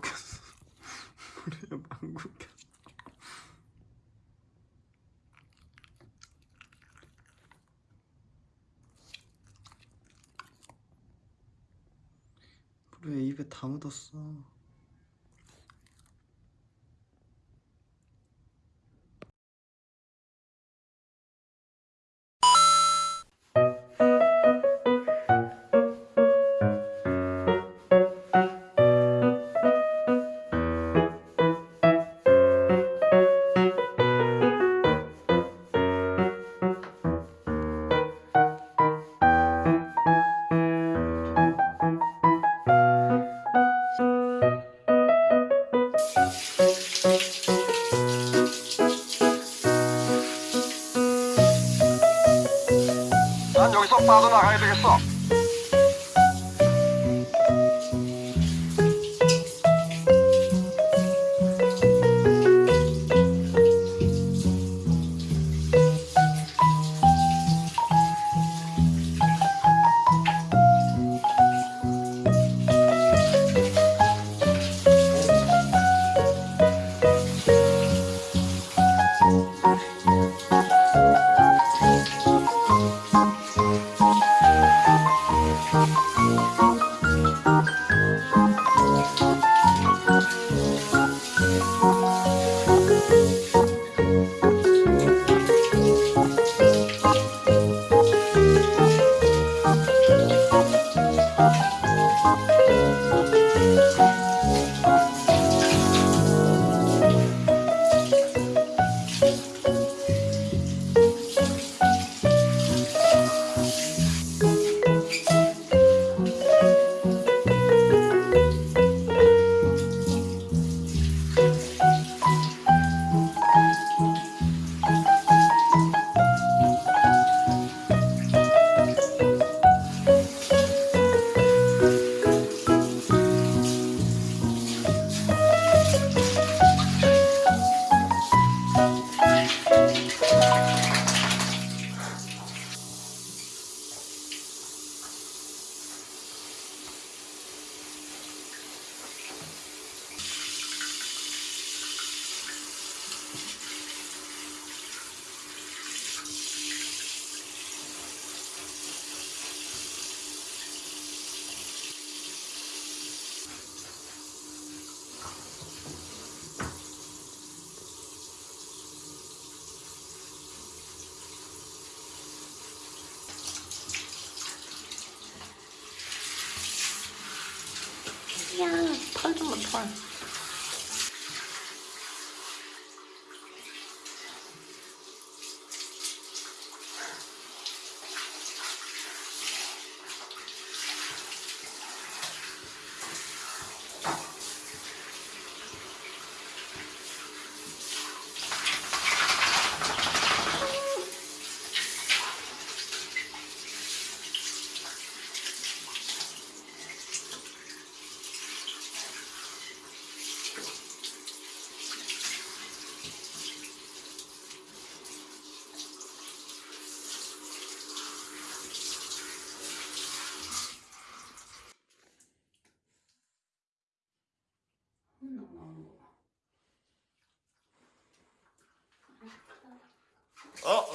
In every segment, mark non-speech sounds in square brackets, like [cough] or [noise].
켰어 우리 켰어 왜 입에 다 묻었어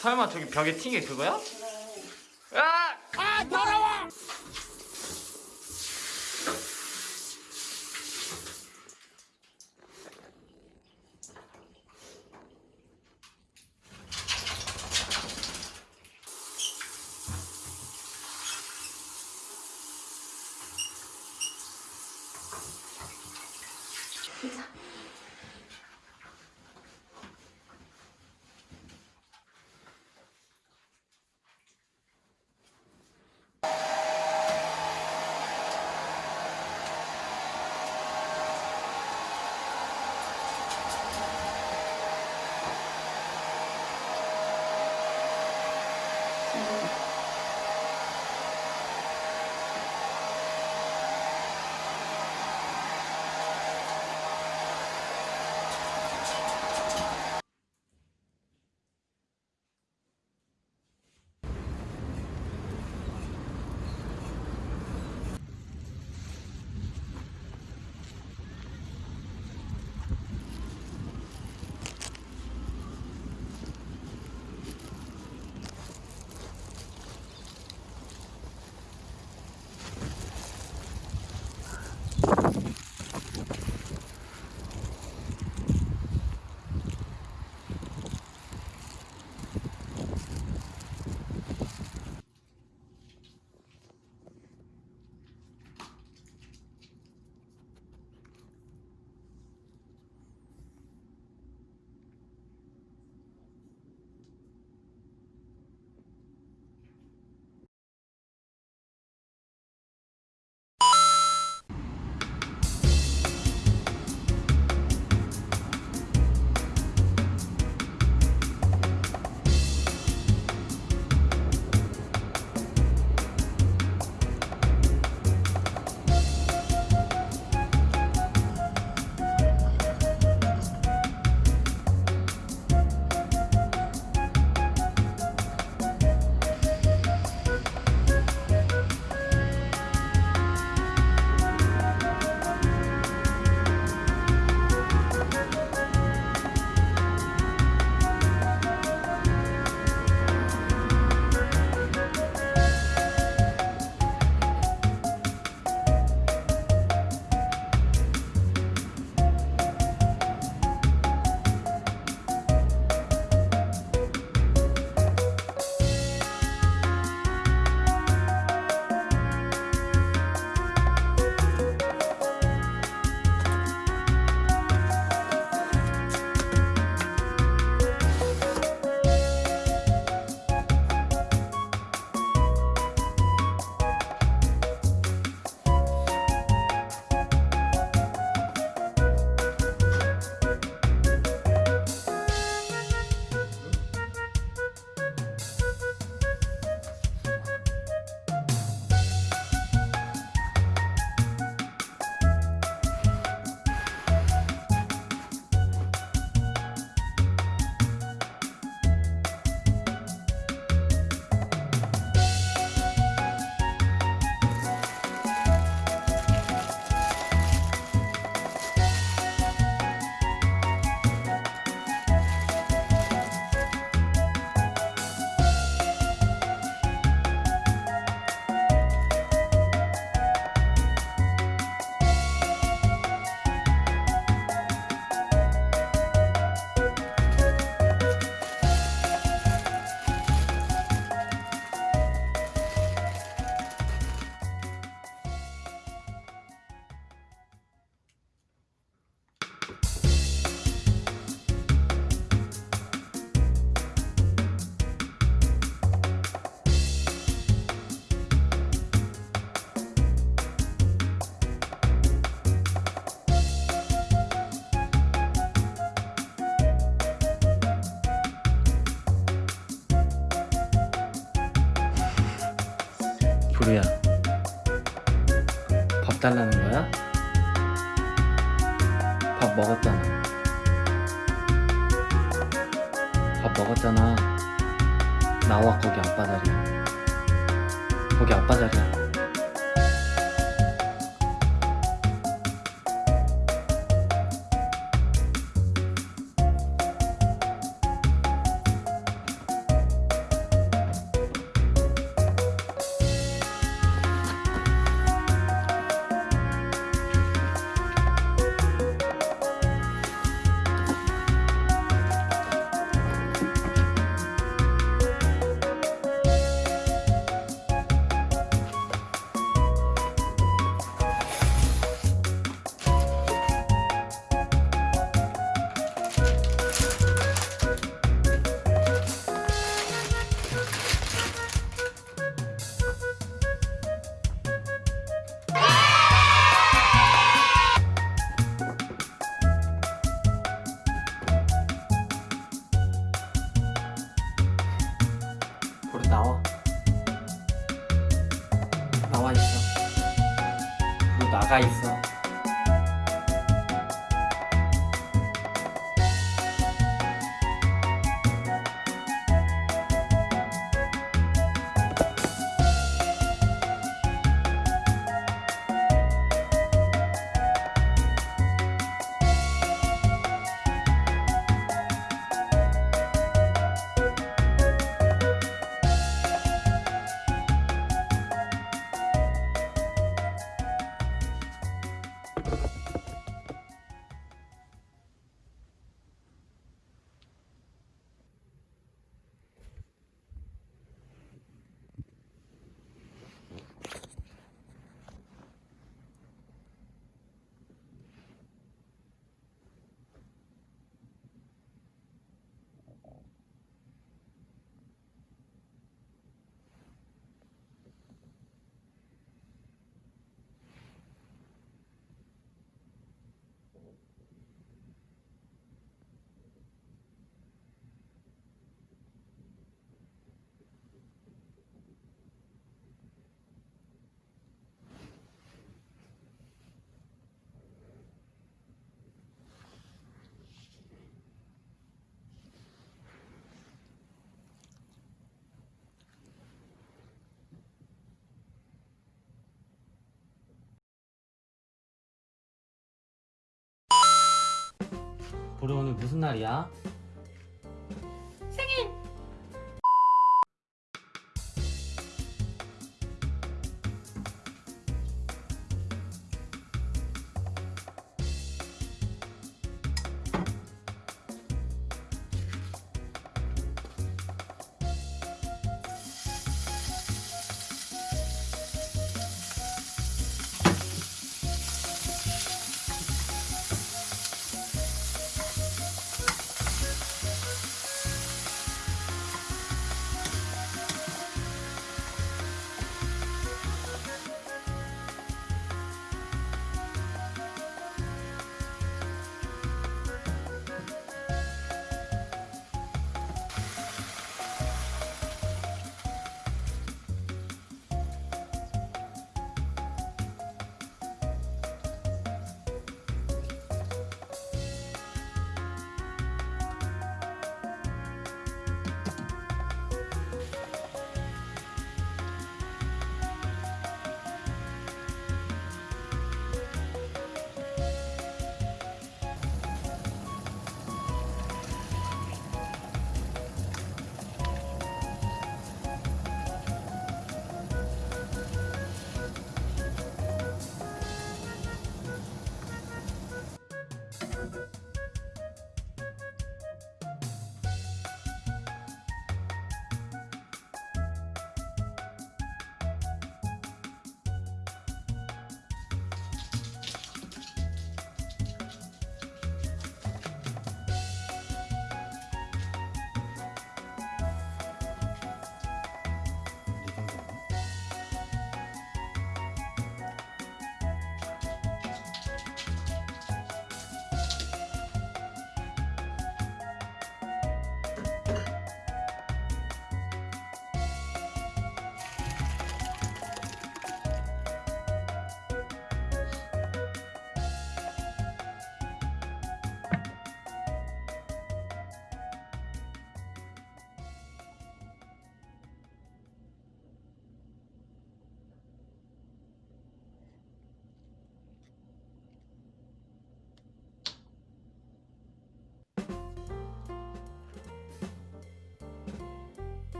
설마 저기 벽에 튄 게 그거야? 달라는 거야? 밥 먹었잖아. 밥 먹었잖아. 나와 거기 아빠 자리야. 거기 아빠 자리야 보루 오늘 무슨 날이야?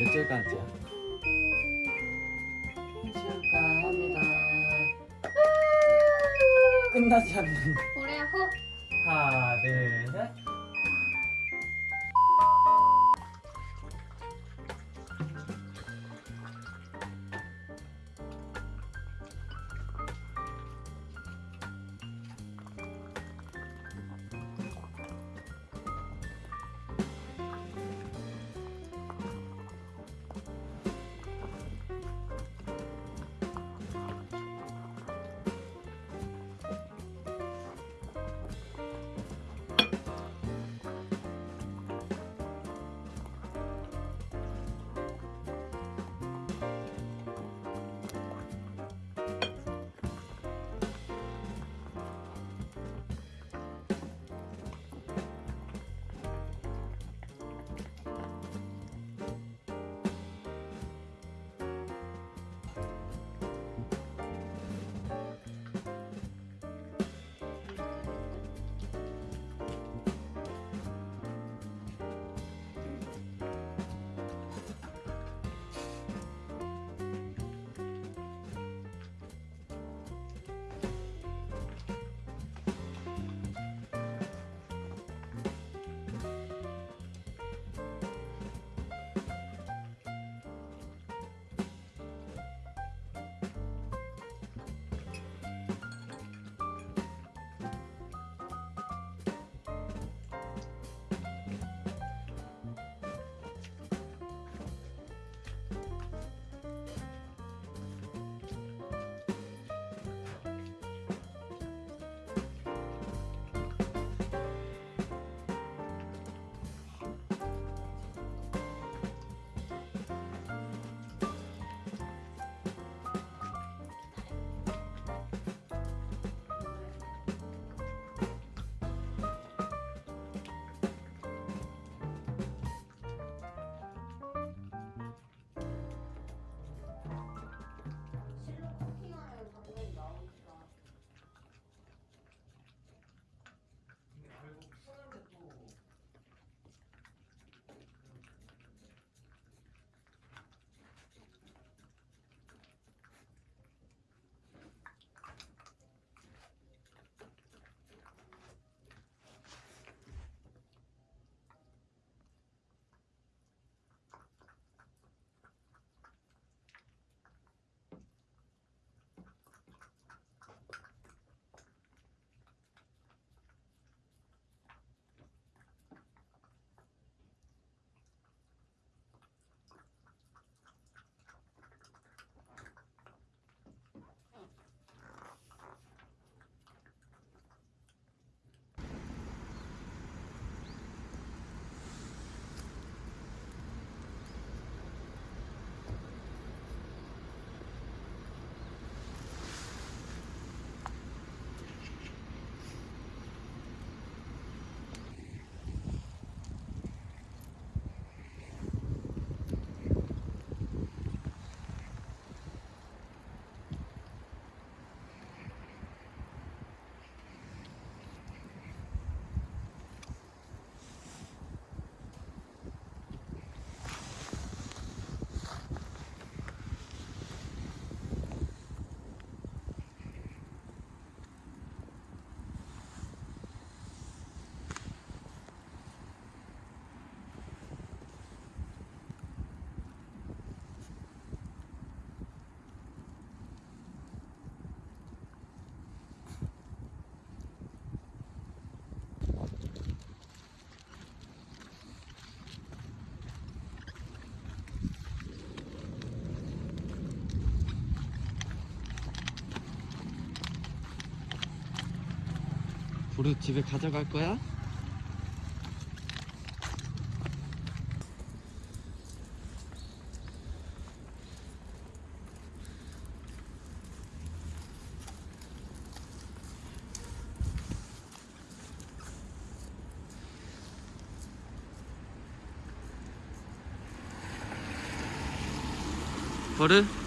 몇 절까지야? 축하합니다. 끝나지 않는. 우리 집에 가져갈 거야? 버릇?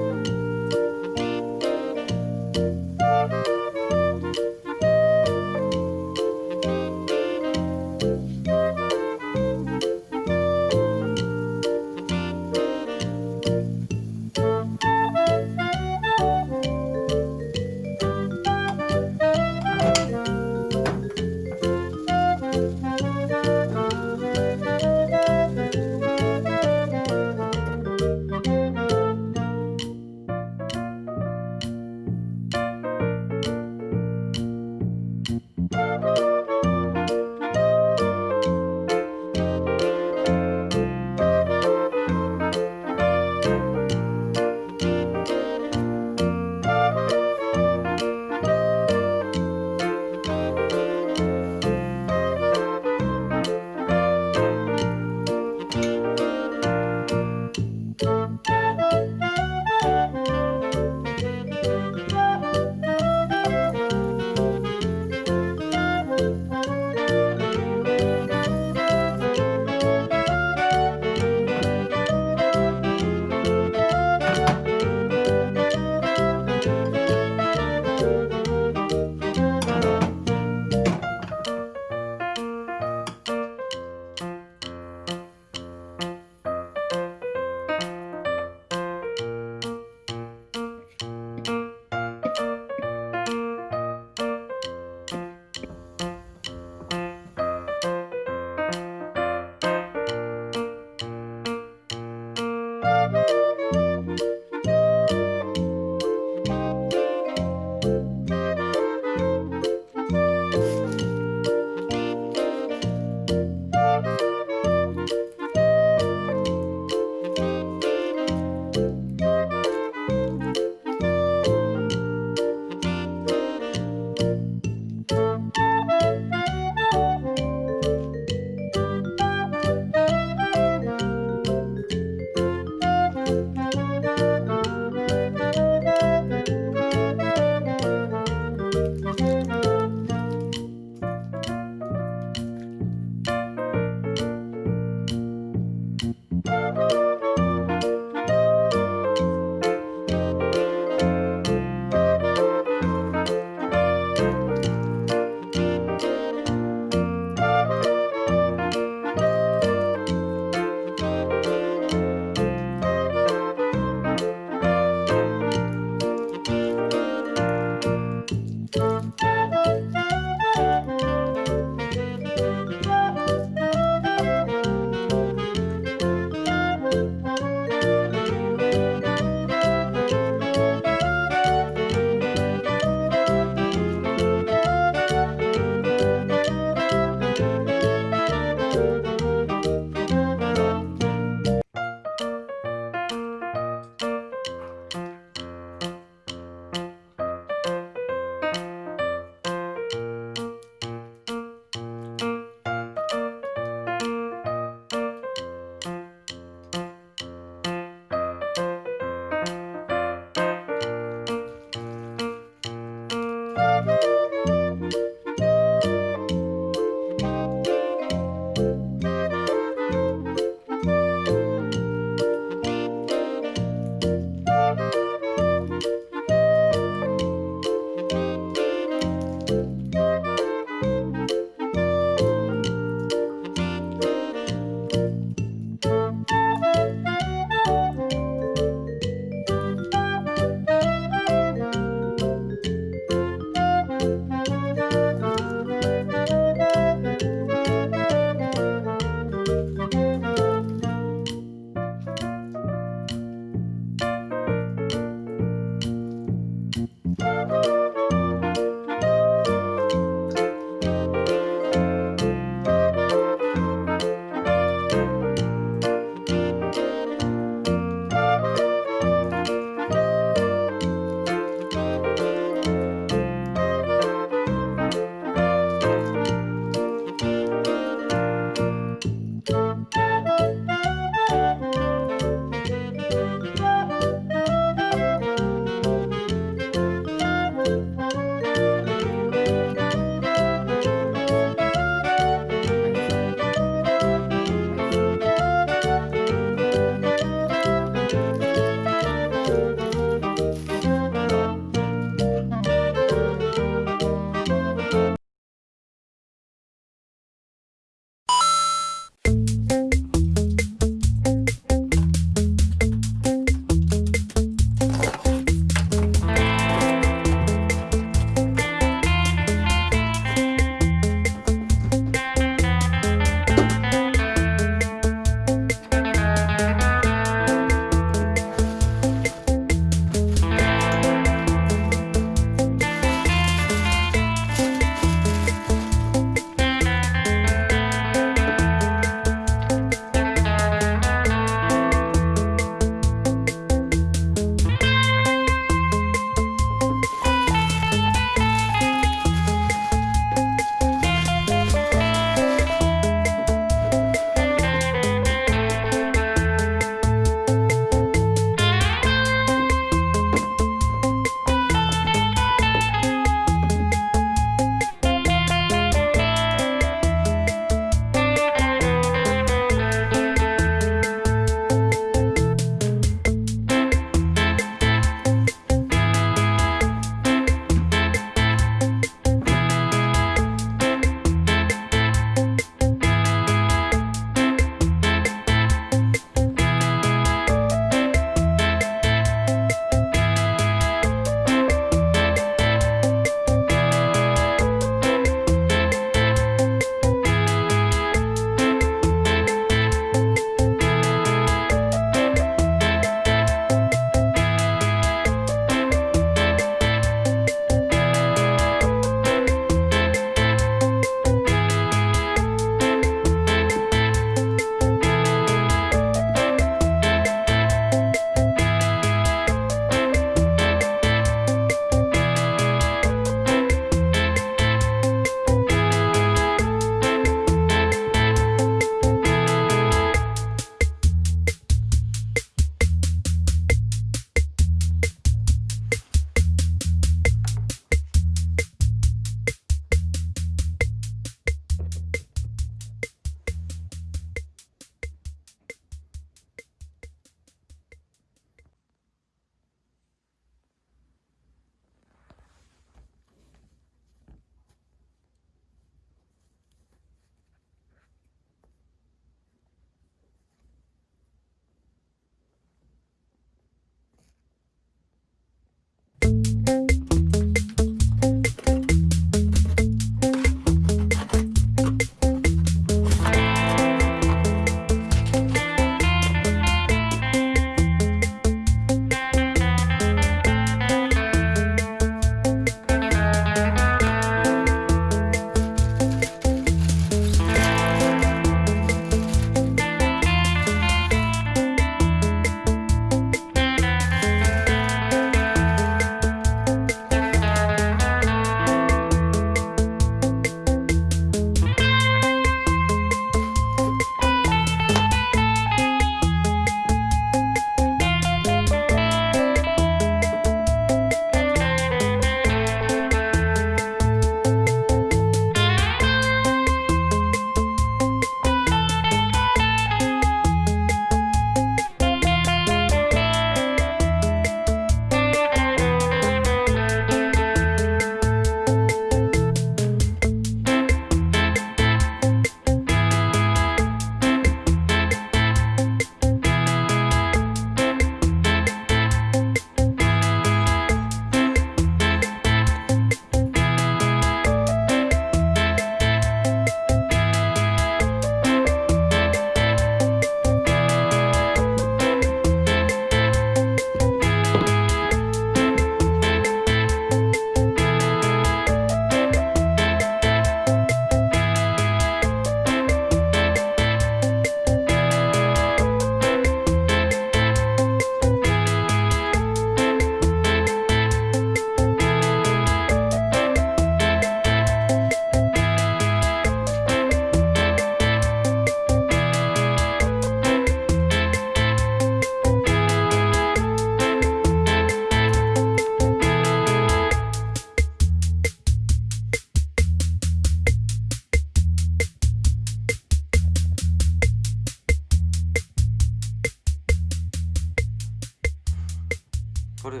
버릇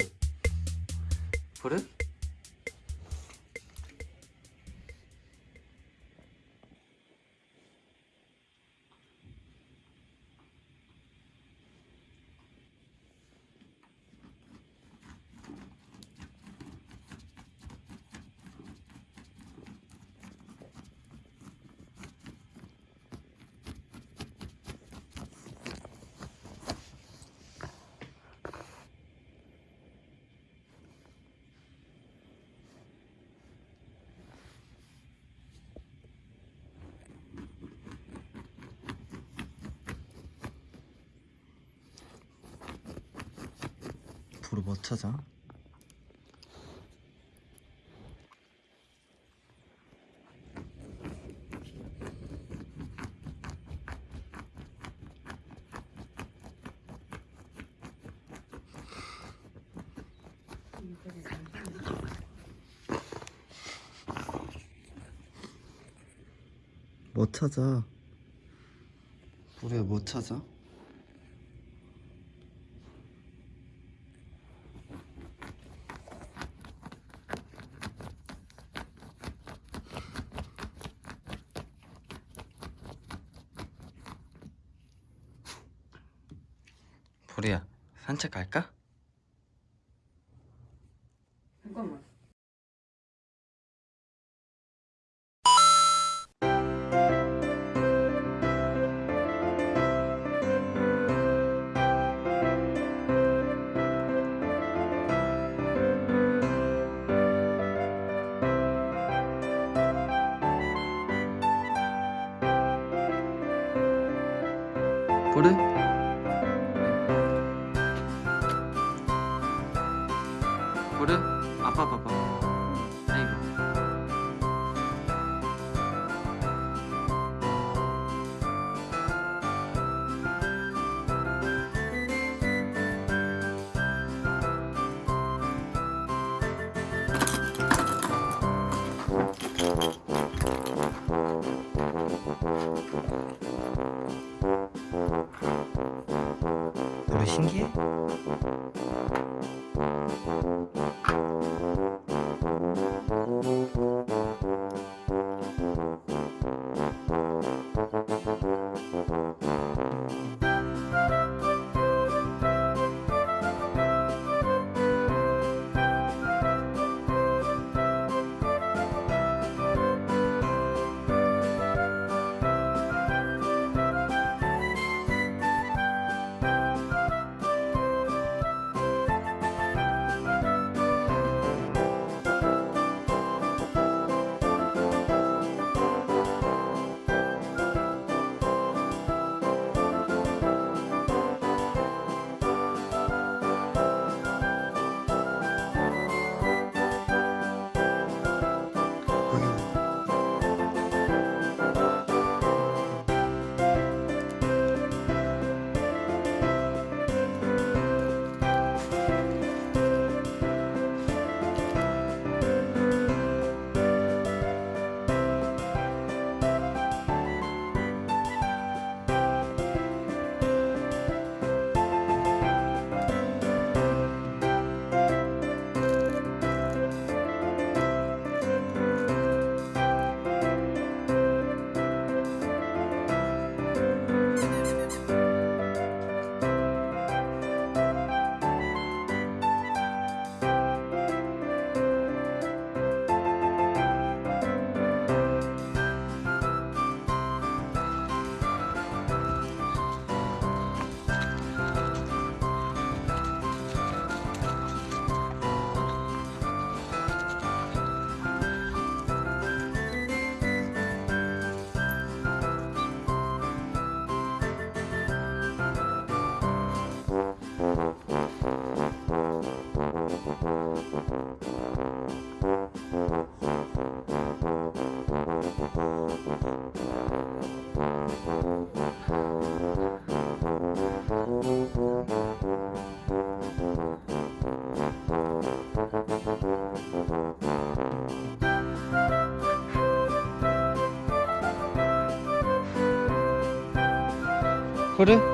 버릇? 찾아? 뭐 찾아? 우리가 뭐 찾아? 보리야 산책 갈까? 그래?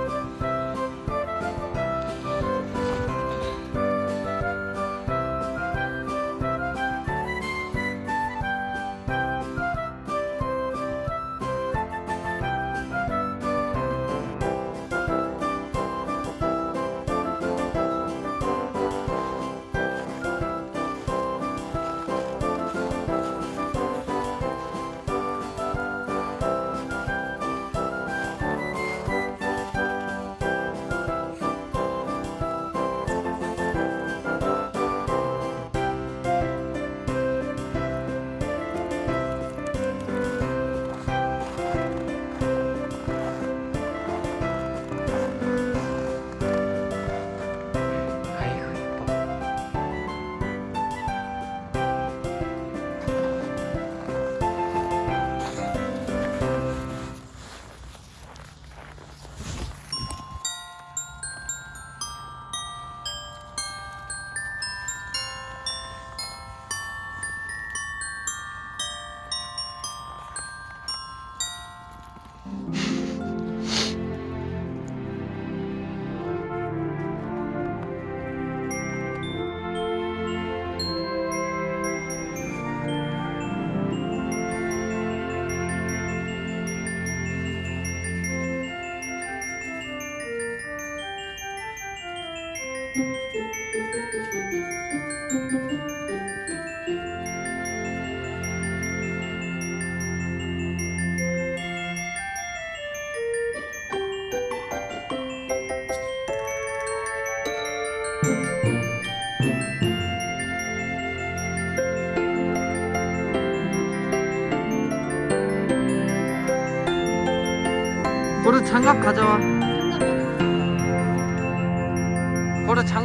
장갑 가져와.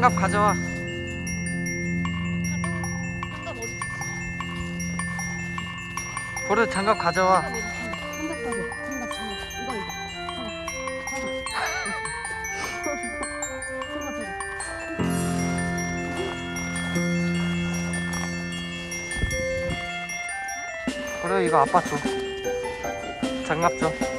장갑 가져와. 보르 장갑 가져와. 보르 이거 아빠 줘. 장갑 줘.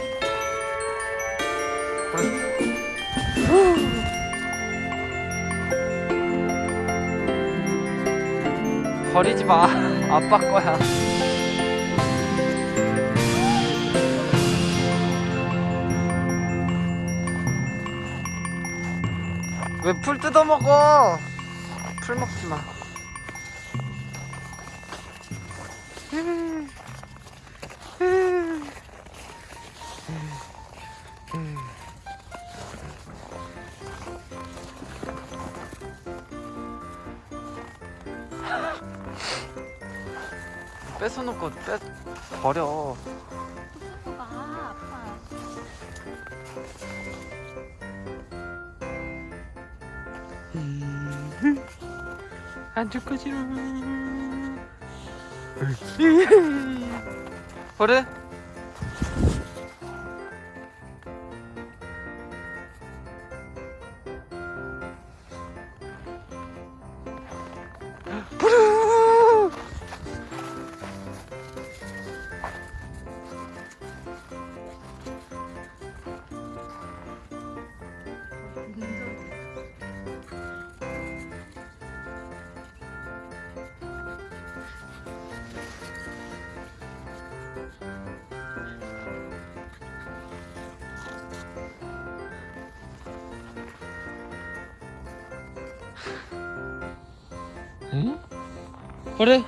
버리지 마. 아빠 거야. 왜 풀 뜯어 먹어? 풀 먹지 마. 안줄 거지롱. [laughs] 버려. 응? 그래?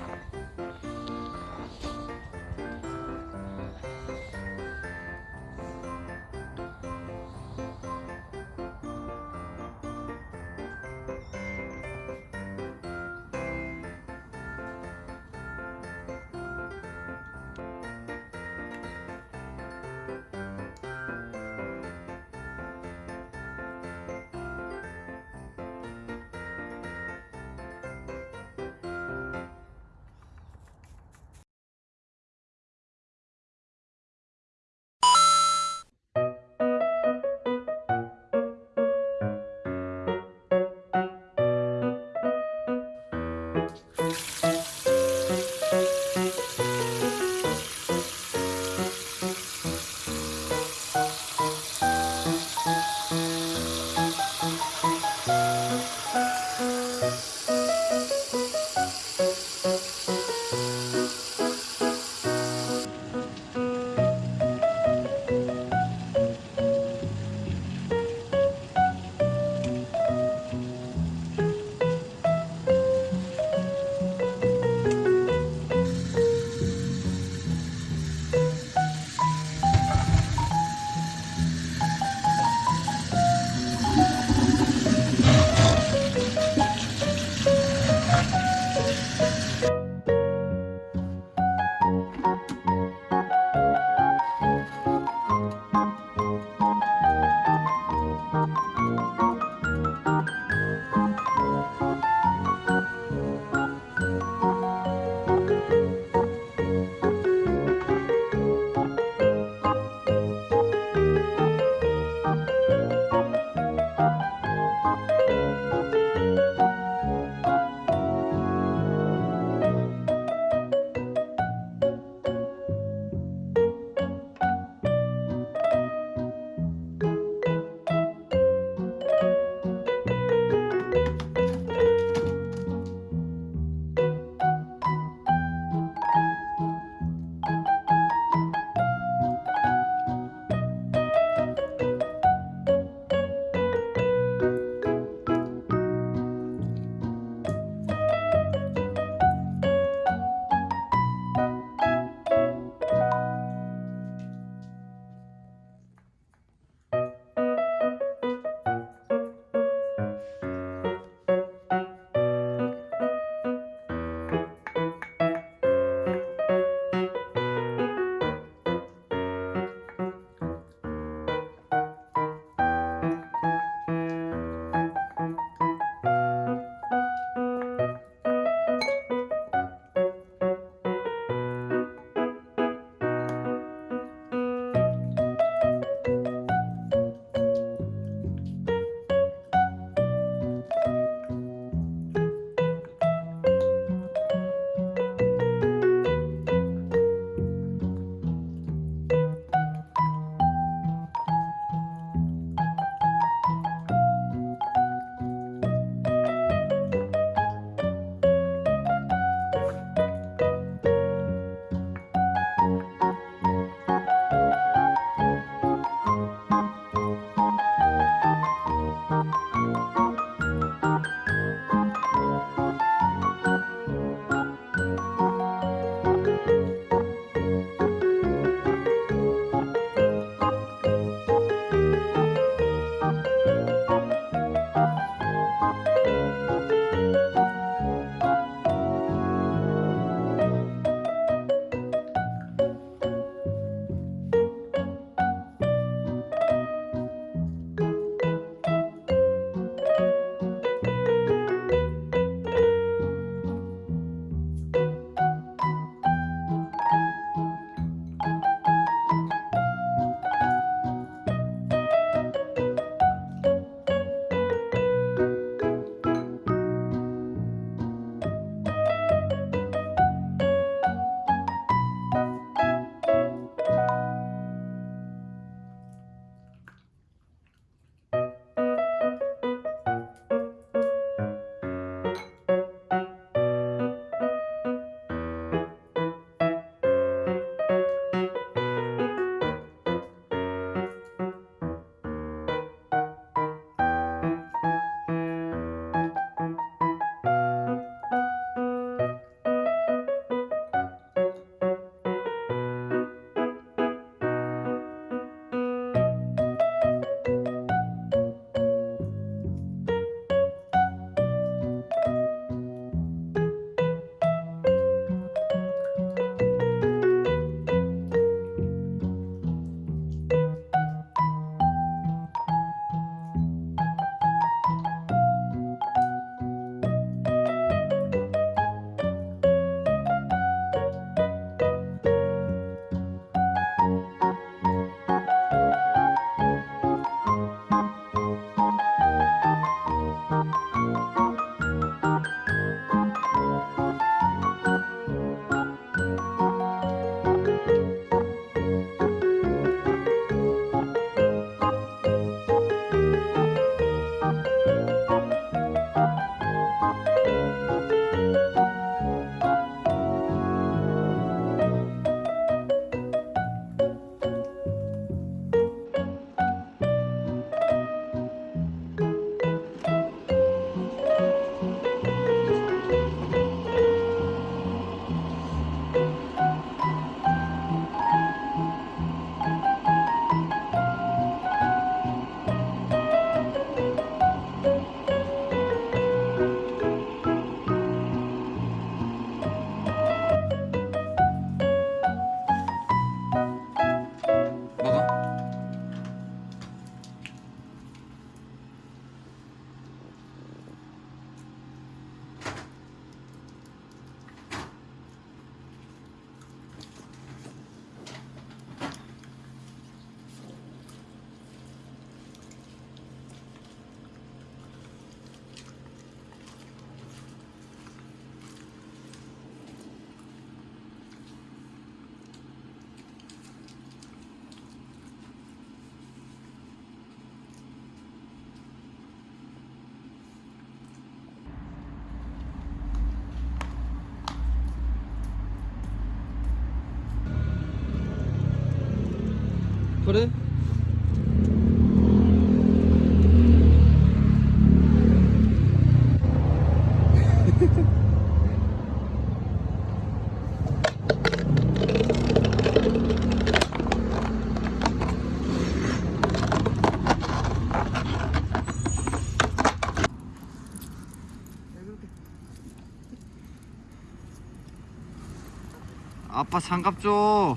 아빠 장갑 줘.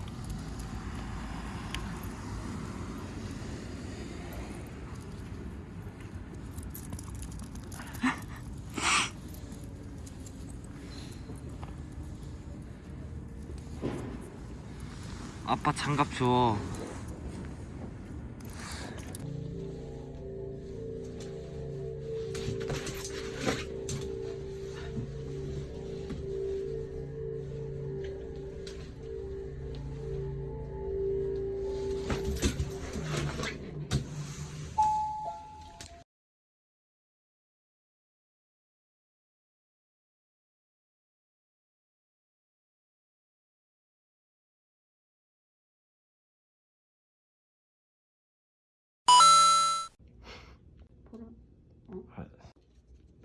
아빠 장갑 줘.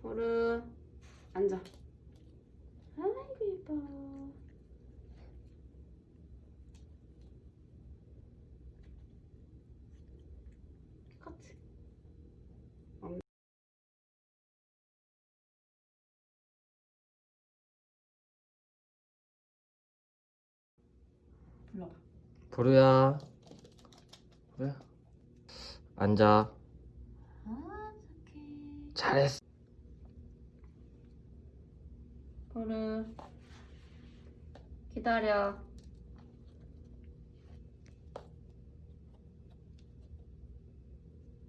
보르. 앉아. 아이고 예뻐. 똑같이. 불러봐. 보루야. 보루야. 앉아. 아 착해. 잘했어. 보르. 기다려.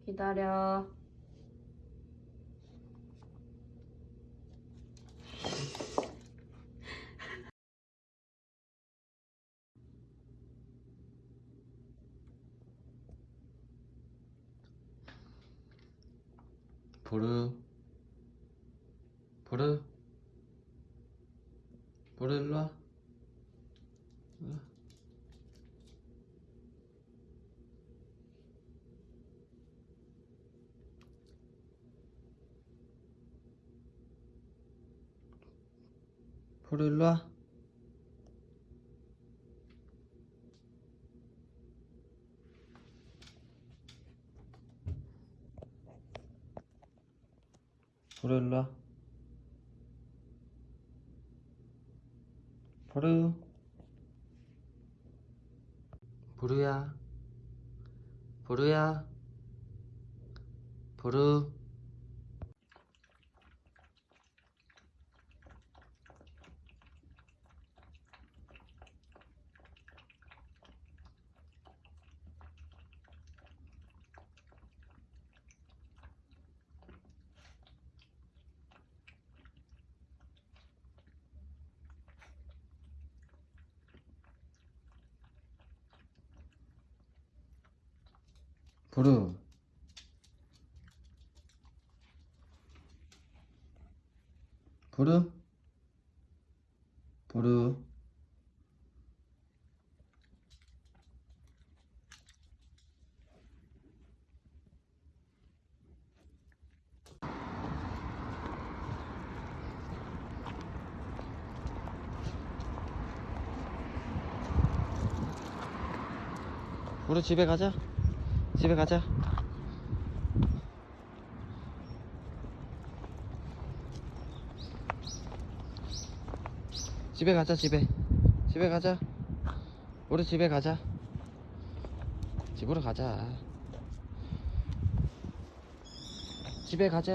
기다려. 보르. 보르. 보르 일로 와. 보르 일로 와. 보르 일로 와. 보르. 보르야. 보르야. 보르. 보르. 보르. 보르. 보르 집에 가자. 집에 가자. 집에 가자, 집에. 집에 가자. 우리 집에 가자. 집으로 가자. 집에 가자.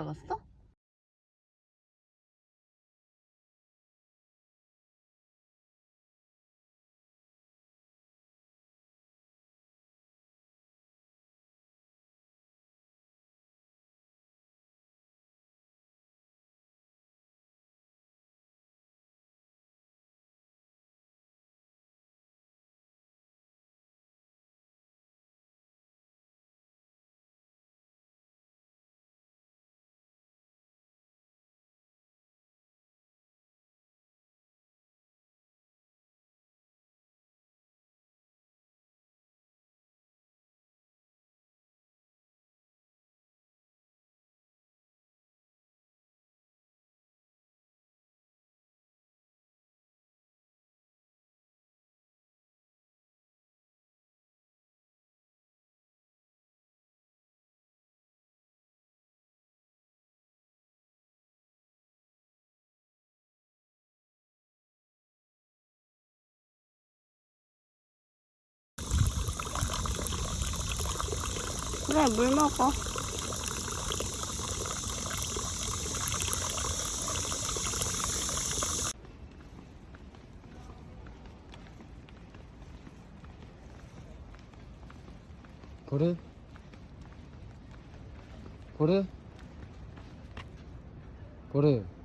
올라갔어? 그래 물 먹어. 보르? 보르? 보르?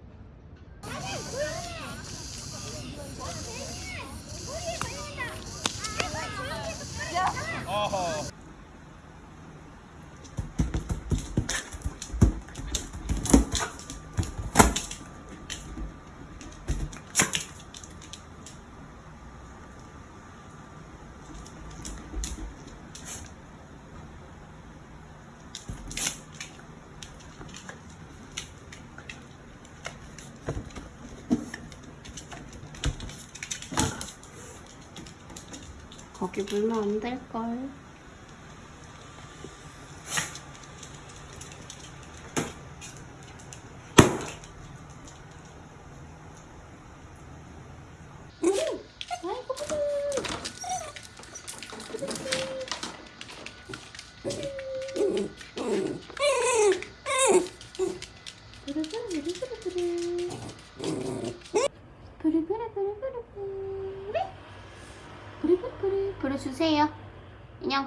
물면 안 될걸.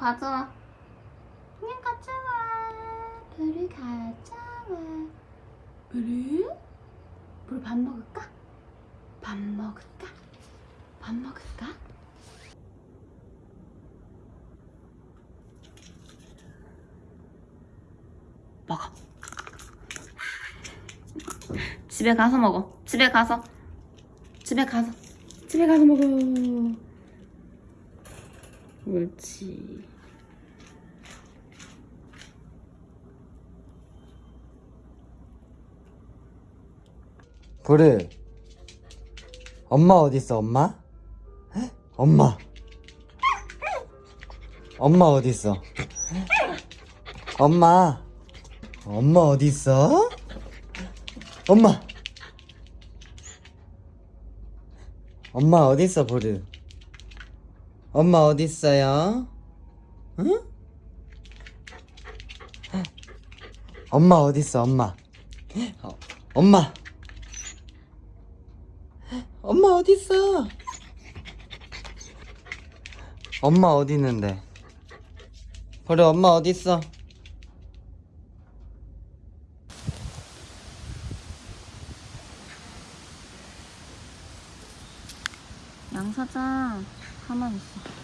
가져와. 인형 가져와. 부리 가져와. 부리? 부리 밥 먹을까? 밥 먹을까? 밥 먹을까? 먹어. 집에 가서 먹어. 집에 가서. 집에 가서. 집에 가서 먹어. 옳지. 보르? 엄마 어딨어 엄마? 에? 엄마 엄마 어딨어? 엄마 엄마 어딨어? 엄마 엄마 어딨어 보르? 엄마 어딨어요? 응? 엄마 어딨어 엄마 어, 엄마 엄마 어딨어? 엄마 어디 있는데? 그래 엄마 어딨어? 양 사장 가만 있어. 잘 있어.